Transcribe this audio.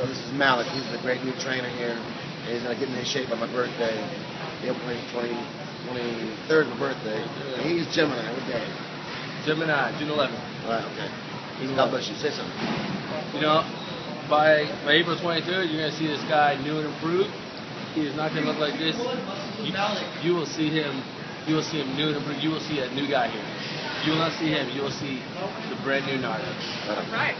know, this is Malik. He's the great new trainer here. And he's gonna get me in shape on my birthday, April 20, 23rd, my birthday. And he's Gemini. What day? Gemini, June 11th. All right, okay. God bless you. Say something. You know, by, by April 23rd, you're going to see this guy new and improved. He is not going to look like this. You, you will see him. You will see him new and improved. You will see a new guy here. You will not see him. You will see the brand new Nardo. All right.